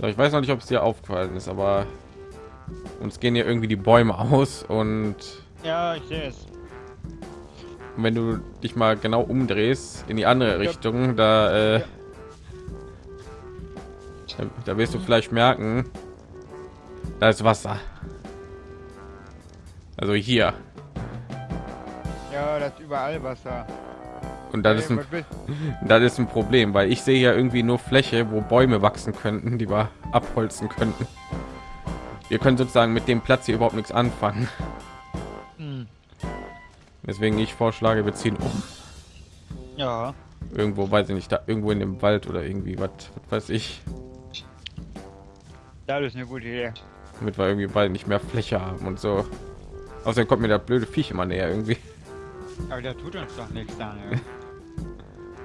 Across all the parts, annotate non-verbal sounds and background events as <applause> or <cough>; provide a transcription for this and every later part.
So, ich weiß noch nicht, ob es dir aufgefallen ist, aber uns gehen hier irgendwie die Bäume aus und Ja, ich sehe es. wenn du dich mal genau umdrehst in die andere Richtung, da, äh, da, da wirst du vielleicht merken, da ist Wasser. Also hier. Ja, das ist überall Wasser. Und das ist ein, <laughs> das ist ein Problem, weil ich sehe ja irgendwie nur Fläche, wo Bäume wachsen könnten, die wir abholzen könnten. Wir können sozusagen mit dem Platz hier überhaupt nichts anfangen. Hm. Deswegen ich vorschlage, wir ziehen um. Ja, Irgendwo, weiß ich nicht, da irgendwo in dem Wald oder irgendwie was, was weiß ich, das ist eine gute Idee. damit wir irgendwie bald nicht mehr Fläche haben und so. Außerdem kommt mir der blöde Viech immer näher irgendwie. Aber der tut uns doch nichts, Daniel. <laughs>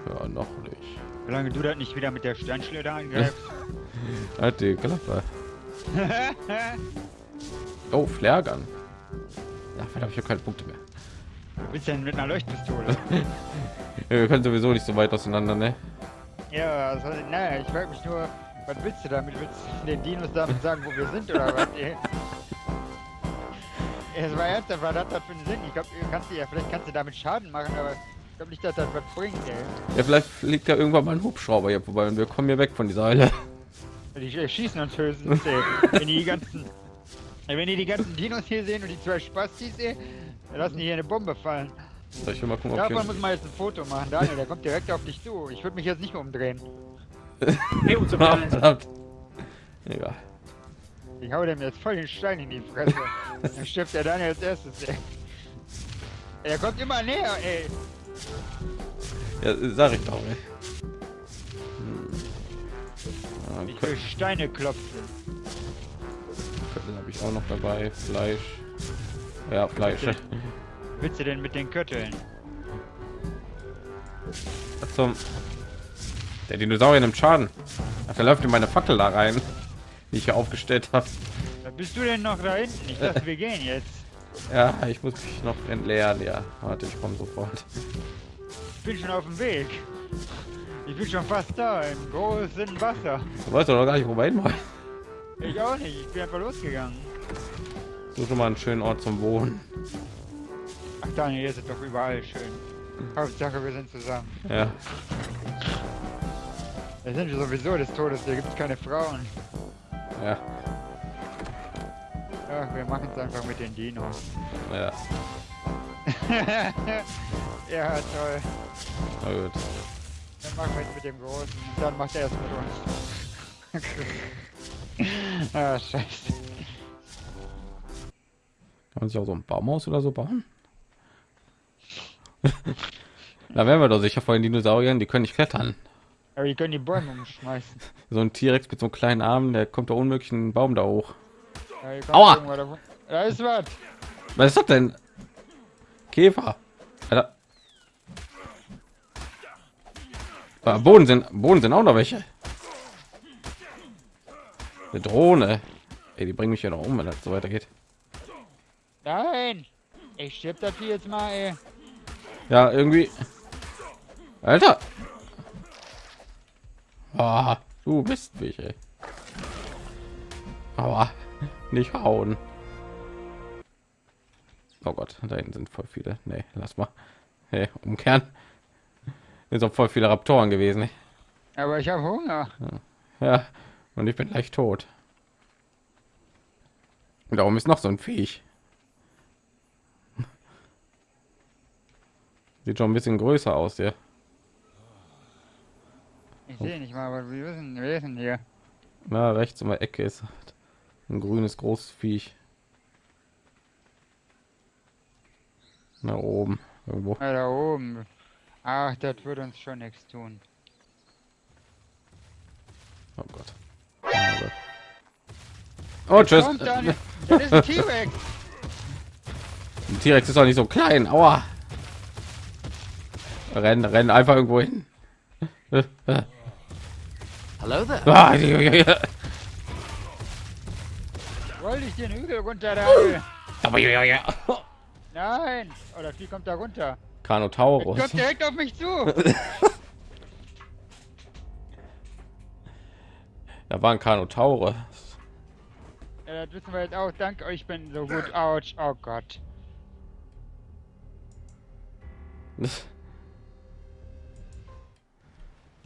Ja, noch nicht. Solange du das nicht wieder mit der Steinschleuder angreifst. <laughs> Halt die Klappe. <laughs> Oh, Flairgun. Ja, verdammt, ich habe keine Punkte mehr. Du bist denn mit einer Leuchtpistole? Ja, wir können sowieso nicht so weit auseinander, ne? ja, also, naja, ich frag mich nur, was willst du damit? Willst du den Dinos damit sagen, wo wir sind oder was? Es war ernsthaft, was hat das für einen Sinn? Ich glaube, kannst du ja, vielleicht kannst du damit Schaden machen, aber ich glaube nicht, dass das was bringt, ey. Ja, vielleicht fliegt ja irgendwann mal ein Hubschrauber hier vorbei und wir kommen hier weg von dieser Hölle. Die schießen uns höchstens, ey. Wenn die, die ganzen. Wenn die die ganzen Dinos hier sehen und die zwei Spastis, ey, dann lassen die hier eine Bombe fallen. Soll ich mal gucken, ob Davon hier... muss man jetzt ein Foto machen, Daniel, der kommt direkt auf dich zu. Ich würde mich jetzt nicht mehr umdrehen. <laughs> Hey. <laughs> Egal. Ich hau dem jetzt voll den Stein in die Fresse. <laughs> Dann stirbt der Daniel als erstes, ey. Er kommt immer näher, ey. Ja, sag ich doch, ey. Hm. Ja, Ich will Steine klopfen. Köttel habe ich auch noch dabei. Fleisch. Ja, Fleisch. Willst du denn mit den Kötteln? Zum der Dinosaurier nimmt Schaden. Ach, der läuft in meine Fackel da rein, die ich hier aufgestellt habe. Da bist du denn noch da hinten? Ich dachte, wir gehen jetzt. Ja, ich muss mich noch entleeren. Ja, warte, ich komme sofort. Ich bin schon auf dem Weg. Ich bin schon fast da, im großen Wasser. Du weißt doch noch gar nicht, wo wir hin wollen. Ich auch nicht, ich bin einfach losgegangen. Such schon mal einen schönen Ort zum Wohnen. Ach Daniel, hier ist es doch überall schön. Hauptsache, wir sind zusammen. Ja, Wir sind sowieso des Todes, hier gibt es keine Frauen. Ja, Ach, wir machen es einfach mit den Dinos. ja. <laughs> ja, toll. Na gut. Dann machen wir es mit dem Großen und dann macht er es mit uns. <laughs> ah, scheiße. Kann man sich auch so ein Baumhaus oder so bauen? <laughs> da wären wir doch sicher vor den Dinosauriern, die können nicht klettern. Aber die können die Bäume umschmeißen. <laughs> So ein T-Rex mit so einem kleinen Arm, der kommt da unmöglich einen Baum da hoch. Ja, Aua! Da ist was. Was ist das denn? Käfer. Alter. Ah, Boden sind Boden sind auch noch welche. Eine Drohne. Ey, die bringen mich ja noch um, wenn das so weitergeht. Nein! Ich stirb das hier jetzt mal, ey. Ja, irgendwie. Alter. Ah, du bist mich, ey. Aber nicht hauen. Oh Gott, da hinten sind voll viele. Nee, lass mal. Hey, umkehren. Sind auch voll viele Raptoren gewesen. Aber ich habe Hunger. Ja, und ich bin gleich tot. Und darum ist noch so ein Viech. Sieht schon ein bisschen größer aus, der. Ich sehe nicht mal, aber wir wissen, wir sind hier. Na, rechts in der Ecke ist ein grünes großes Viech. Na oben irgendwo. Ja, da oben. Ach, das wird uns schon nichts tun. Oh Gott. Oh, tschüss. Das ist ein T-Rex. <laughs> Ein T-Rex ist doch nicht so klein. Aua. Rennen, rennen einfach irgendwo hin. <laughs> Hello there. Ah, ja, ja, ja. Wollte ich den Hügel runter da? Aber ja, ja, ja. Nein! Oh, das Vieh kommt da runter. Es Carnotaurus. kommt direkt auf mich zu. <laughs> Da waren Kanotaure. Ja, das wissen wir jetzt auch. Dank euch bin so gut. Autsch. Oh Gott. <laughs>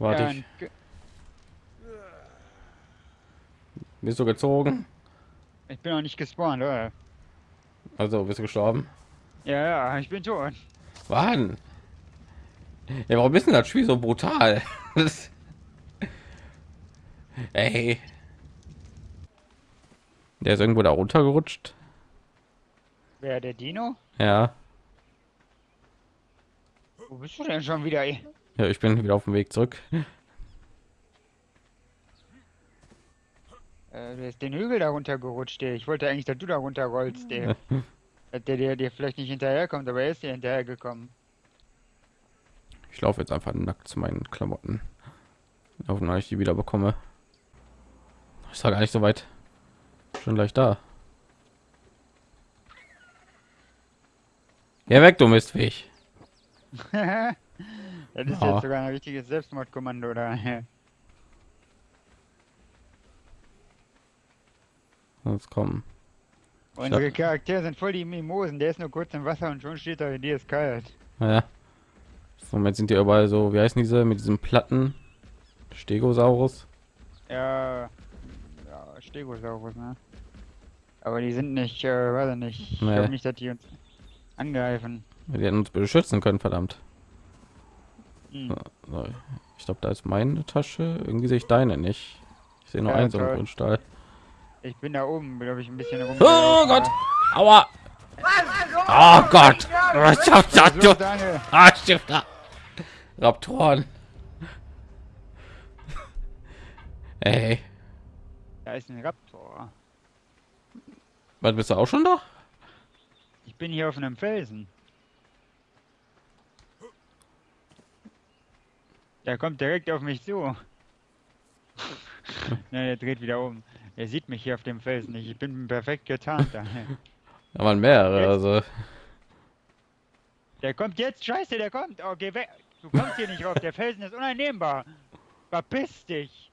Warte, Ja, ich. ein Ge- Bist du gezogen? ich bin noch nicht gespawnt, oder? Also bist du gestorben? Ja, ja, ich bin tot. Wann? Ja, warum ist denn das Spiel so brutal? <laughs> Das- Ey. Der ist irgendwo da runtergerutscht. Wer, der Dino? Ja. Wo bist du denn schon wieder? ey? Ja, ich bin wieder auf dem Weg zurück. Äh, der ist den Hügel da runtergerutscht, ey. Ich wollte eigentlich, dass du da runterrollst. <laughs> Dass der dir dir vielleicht nicht hinterherkommt, aber er ist dir hinterhergekommen. Ich laufe jetzt einfach nackt zu meinen Klamotten. Hoffen, dass ich die wieder bekomme. Ich sage gar nicht so weit. Schon gleich da. Ja, weg, du Mistviech. <laughs> das ist Ja. jetzt sogar ein richtiges Selbstmordkommando da. Jetzt kommen. Unsere Charaktere sind voll die Mimosen. Der ist nur kurz im Wasser und schon steht er, dir ist kalt. Ja. Im Moment sind die überall so, wie heißen diese mit diesem Platten? Stegosaurus. Ja, ja, Stegosaurus, ne? Aber die sind nicht, äh, weiß ich nicht. Ich Nee. glaube nicht, dass die uns angreifen. Die hätten uns beschützen können, verdammt. Hm. Ich glaube, da ist meine Tasche. Irgendwie sehe ich deine nicht. Ich sehe nur Ja, einen so einen toll. Ich bin da oben, glaube ich, ein bisschen rum. Oh Gott! Aua! Oh Gott! So, Daniel. Ah, Stifter! Raptoren! Ey, Da ist ein Raptor. was bist du auch schon da? Ich bin hier auf einem Felsen. Der kommt direkt auf mich zu. <laughs> Nein, der dreht wieder um. Er sieht mich hier auf dem Felsen nicht. Ich bin perfekt getarnt. <laughs> Da waren mehrere, Jetzt? also. Der kommt jetzt. Scheiße, der kommt. Oh, geh weg. Du kommst hier nicht rauf. Der Felsen ist uneinnehmbar. Verpiss dich.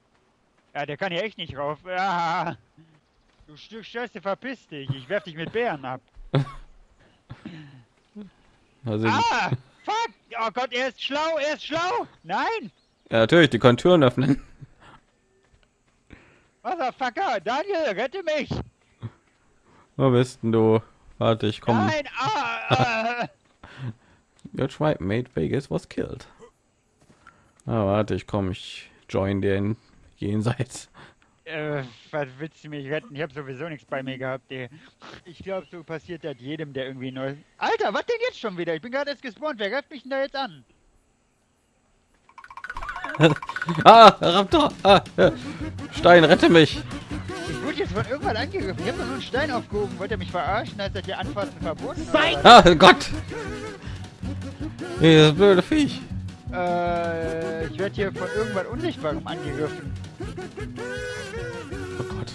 Ja, der kann hier echt nicht rauf. Ah, du Stück Scheiße, verpiss dich. Ich werf dich mit Bären ab. <laughs> also Ah! Fuck! Oh Gott, er ist schlau, er ist schlau! Nein! ja, natürlich, die können Türen öffnen. Motherfucker! Daniel, rette mich! Wo bist denn du? Warte, ich komme. Nein! Ah! ah. Your tribe mate Vegas was killed. Ah, warte, ich komme. Ich join den jenseits. äh, was willst du mich retten? Ich hab sowieso nichts bei mir gehabt, ey. Ich glaube, so passiert das jedem, der irgendwie neu. Alter, was denn jetzt schon wieder? Ich bin gerade erst gespawnt. Wer greift mich denn da jetzt an? <laughs> Ah, Raptor! Ah, ja. Stein, rette mich! Ich wurde jetzt von irgendwann angegriffen. Ich hab doch nur einen Stein aufgehoben. Wollt ihr mich verarschen? Heißt das hier Anfassen verboten? was? Ah, Gott! Dieses blöde Viech. Äh, ich werde hier von irgendwann Unsichtbarem angegriffen. Oh Gott.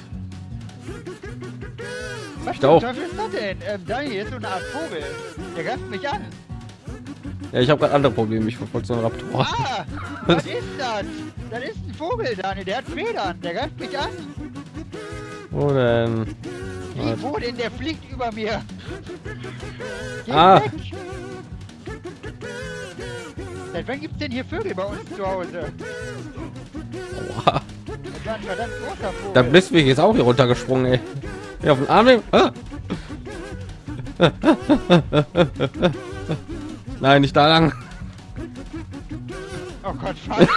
Was Ich zum. Teufel ist das denn? Ähm, Daniel, hier ist so eine Art Vogel. Der greift mich an. Ja, ich habe gerade andere Probleme. Ich verfolge so einen Raptor. Ah! Was ist das? Das ist ein Vogel, Daniel. Der hat Federn. Der greift mich an. Wo denn? Wie, wo denn? Der fliegt über mir. Geh Ah. weg. Seit wann gibt's denn hier Vögel bei uns zu Hause? Aua. Das war ein verdammt großer Vogel. Der Blitzweg ist auch hier runtergesprungen, ey. Ja, auf den Arm nehmen. Ah. Nein, nicht da lang. Oh Gott, fuck.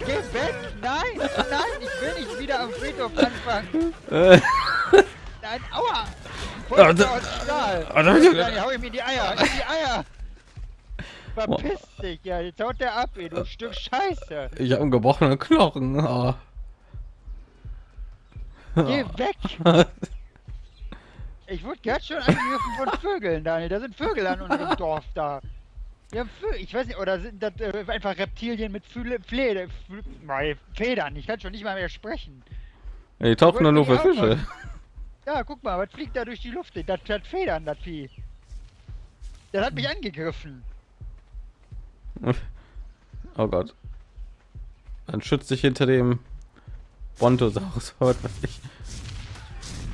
Geh weg! Nein! Nein! Ich will nicht wieder am Friedhof anfangen! Nein, aua! Voll Stahl! Ah, da- Dann hau ich mir die Eier! In die Eier! Verpiss dich, ja! Jetzt haut der ab, ey, du Stück Scheiße! Ich habe einen gebrochenen Knochen. Oh. Geh weg! <laughs> Ich wurde gerade schon angegriffen von <laughs> Vögeln, Daniel. Da sind Vögel an unserem Dorf da. Wir haben Vögel, ich weiß nicht, oder sind das äh, einfach Reptilien mit Fühle, Pflede, Federn? Ich kann schon nicht mal mehr sprechen. Die tauchen doch nur für Fische. Ja, guck mal, was fliegt da durch die Luft? Das hat Federn, das Vieh. Das hat mich angegriffen. <laughs> Oh Gott. Dann schützt sich hinter dem Brontosaurus. <laughs> Was ich.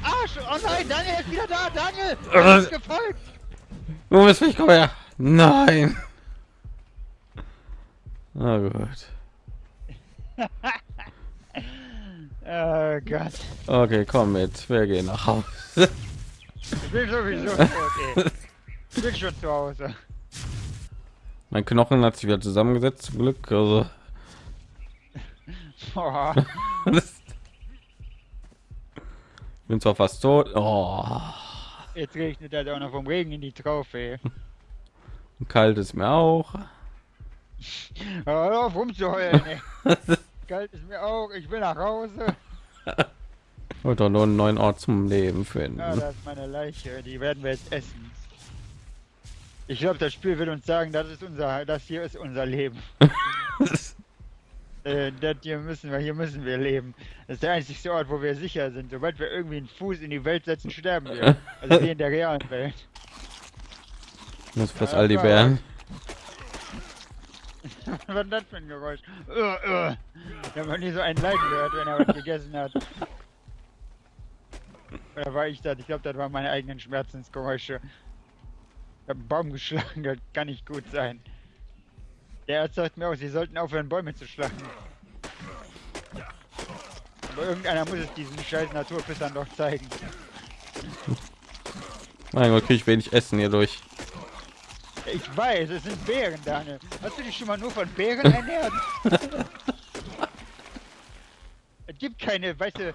Arsch! Oh nein, Daniel ist wieder da! Daniel! Äh. Er ist gefolgt! Wo bist du? Ich komme her. Nein. Na gut. <laughs> Oh Gott. Okay, komm mit. Wir gehen nach Hause. Ich bin sowieso <laughs> tot, ey. Ich bin schon zu Hause. Mein Knochen hat sich wieder zusammengesetzt, zum Glück. Also, <laughs> bin zwar fast tot. Oh, Jetzt regnet das auch noch vom Regen in die Traufe. <laughs> kalt ist mir auch. <laughs> Hör auf rumzuheulen. <laughs> Kalt ist mir auch, ich will nach Hause. Und doch nur einen neuen Ort zum Leben finden. Ja, das ist meine Leiche, die werden wir jetzt essen. Ich glaube, das Spiel wird uns sagen, das ist unser, das hier ist unser Leben. Äh, das hier müssen wir, hier müssen wir leben. Das ist der einzige Ort, wo wir sicher sind. Sobald wir irgendwie einen Fuß in die Welt setzen, sterben wir. Also wie in der realen Welt. Das ist fast all die Bären. <laughs> Was ist das für ein Geräusch? Uh, uh. Ich habe noch nie so einen leiden gehört, wenn er was gegessen hat. Oder war ich das? Ich glaube, das waren meine eigenen Schmerzensgeräusche. Ich habe einen Baum geschlagen, das kann nicht gut sein. Der Arzt sagt mir auch, sie sollten aufhören, Bäume zu schlagen. Aber irgendeiner muss es diesen scheiß Naturpissern doch zeigen. Mein Gott, kriege ich wenig Essen hier durch. Ich weiß, es sind Bären, Daniel. Hast du dich schon mal nur von Bären <laughs> ernährt? es gibt keine, weißt du,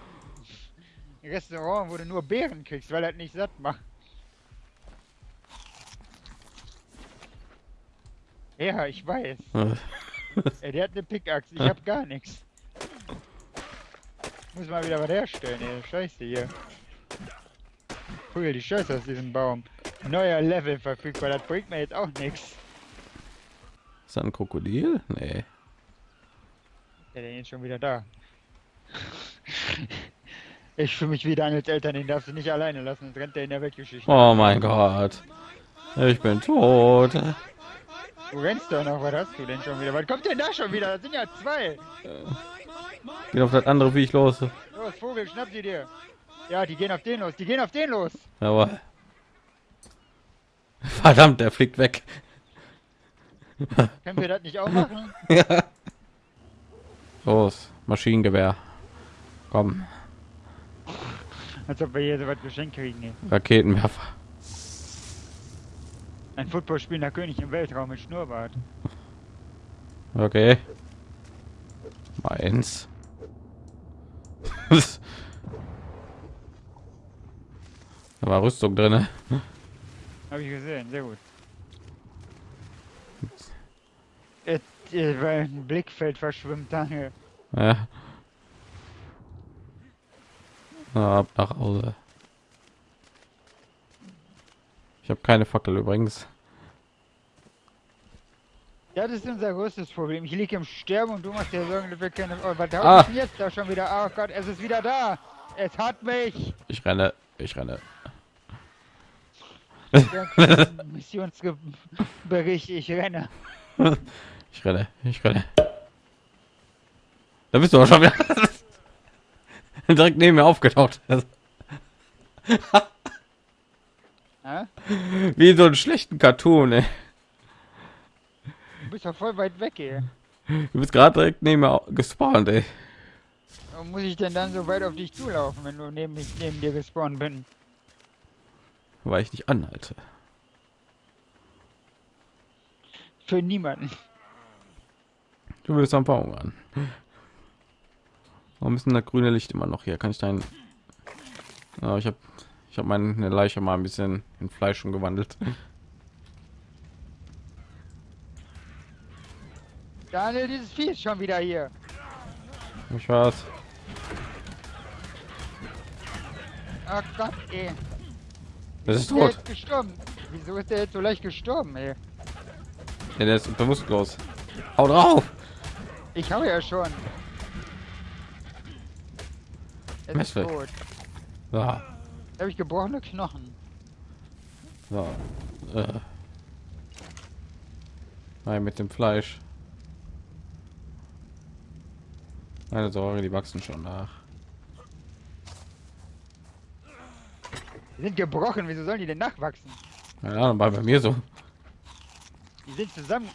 Restaurant, wo du nur Beeren kriegst, weil das nicht satt macht. Ja, ich weiß. <laughs> Ey, der hat eine Pickaxe, ich hab gar nichts. Muss mal wieder was herstellen, ey. Scheiße hier. Prügel die Scheiße aus diesem Baum. Neuer Level verfügbar, das bringt mir jetzt auch nichts. Ist da ein Krokodil? Nee. Der denn jetzt schon wieder da. <laughs> Ich fühle mich wie Daniels Eltern, den darfst du nicht alleine lassen, sonst rennt der in der Weltgeschichte. Oh mein Gott. Ich bin tot. Du rennst doch noch, was hast du denn schon wieder? Was kommt denn da schon wieder? Das sind ja zwei. Geht auf das andere Viech los. Los, Vogel, schnapp sie dir. Ja, die gehen auf den los, die gehen auf den los. Aber. <laughs> Verdammt, der fliegt weg. Können wir das nicht auch machen? <laughs> Ja. Los, Maschinengewehr. Komm, Als ob wir hier so was geschenkt kriegen. ey. Raketenwerfer. Ein Footballspielender König im Weltraum mit Schnurrbart. Okay. Meins. <laughs> da war Rüstung drin. Habe ich gesehen, sehr gut. Et, äh, weil ein Blickfeld verschwimmt, Daniel. Ja. Ab nach Hause. Ich habe keine Fackel übrigens. Ja, das ist unser größtes Problem. Ich liege im Sterben und du machst dir Sorgen, dass wir keine... Oh, was Ah. denn jetzt da schon wieder? Oh Gott, es ist wieder da. Es hat mich. Ich renne, ich renne. Missionsbericht, ich renne. <laughs> Ich renne, ich renne. Da bist du auch schon wieder. <laughs> Direkt neben mir aufgetaucht. <laughs> Wie in so einen schlechten Cartoon, ey. Du bist doch voll weit weg, ey. Du bist gerade direkt neben mir gespawnt, ey. Warum muss ich denn dann so weit auf dich zulaufen, wenn du neben, mich, neben dir gespawnt bin? Weil ich nicht anhalte. Für niemanden. Du willst am Baum an. Warum ist denn das grüne Licht immer noch hier? Kann ich dein... Ja, ich habe ich habe meine Leiche mal ein bisschen in Fleisch umgewandelt. Daniel, dieses Vieh ist schon wieder hier. Ich weiß. Oh Gott, ey. Das ist Der tot. ist gestorben. Wieso ist der jetzt so leicht gestorben, ey? Ja, der ist bewusstlos. Hau drauf! Ich hau ja schon. Er ist tot. Da habe ich gebrochene Knochen. so. Äh. Nein, mit dem Fleisch. Keine Sorge, die wachsen schon nach. Die sind gebrochen, wieso sollen die denn nachwachsen? Keine Ahnung, war bei mir so. Die sind zusammen.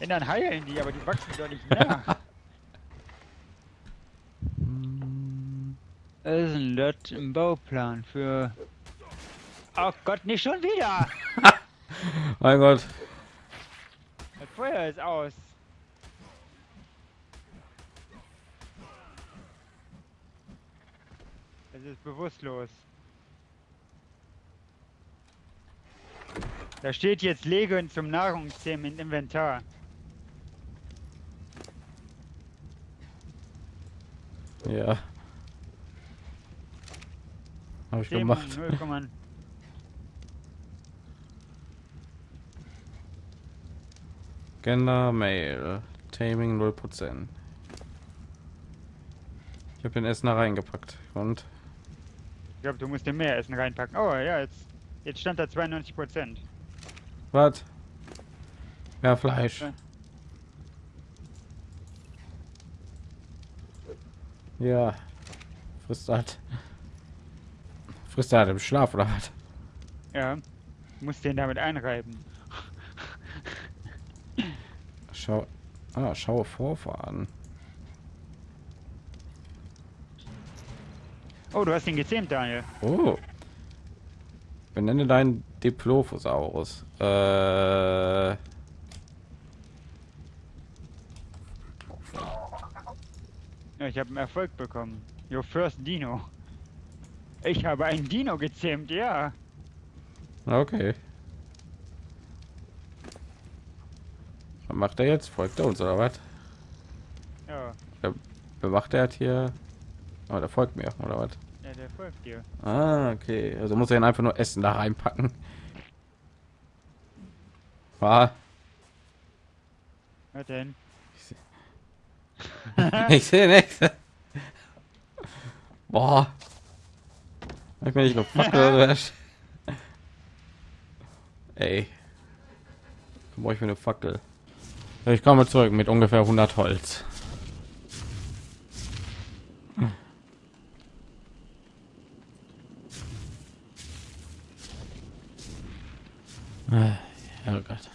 <laughs> Dann heilen die, aber die wachsen doch nicht nach. Das ist ein Lot im Bauplan für. Oh Gott, nicht schon wieder! <laughs> mein Gott. Das Feuer ist aus. Es ist bewusstlos. Da steht jetzt Legen zum Nahrungsthemen im Inventar. Ja. Habe ich Themen gemacht. 0,0. Gender Mail. Taming 0%. Ich habe den Essen da reingepackt. Und Ich glaube, du musst dir mehr Essen reinpacken. Oh ja, jetzt, jetzt stand da 92 Prozent. was? Ja, Fleisch. Ja. Ja. Frisst halt. Frisst er halt im Schlaf oder was? Ja, du musst den damit einreiben. Schau. Ah, schaue Vorfahren. Oh, du hast ihn gezähmt, Daniel. Oh. Benenne deinen Diplophosaurus. Äh. Ja, ich habe einen Erfolg bekommen. Your first Dino. Ich habe einen Dino gezähmt, ja. Okay. Was macht er jetzt? Folgt er uns oder was? Ja, Wer macht er jetzt hier? Oh, der folgt mir oder was? ja der folgt dir. Ah, okay. Also muss er ihn einfach nur Essen da reinpacken. Ah, Was denn? ich sehe <laughs> nichts. Boah. Ich bin nicht nur Fackel? Ey. Brauche ich für eine Fackel? Ich komme zurück mit ungefähr 100 Holz. Ah, Oh Gott.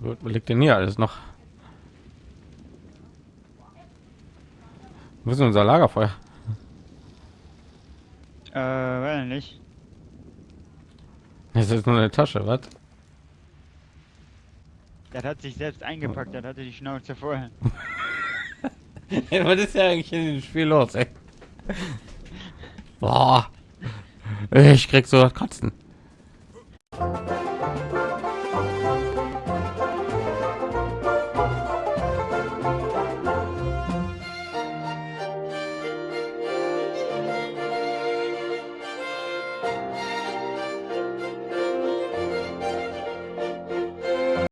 Gut, wo liegt denn hier alles noch? Ist denn unser Lagerfeuer? Äh, weiß nicht. Das ist nur eine Tasche, was? Das hat sich selbst eingepackt, das hatte die Schnauze voll. Ey, <laughs> was ist ja eigentlich in dem Spiel los, ey? Boah. Ich krieg so das Kotzen.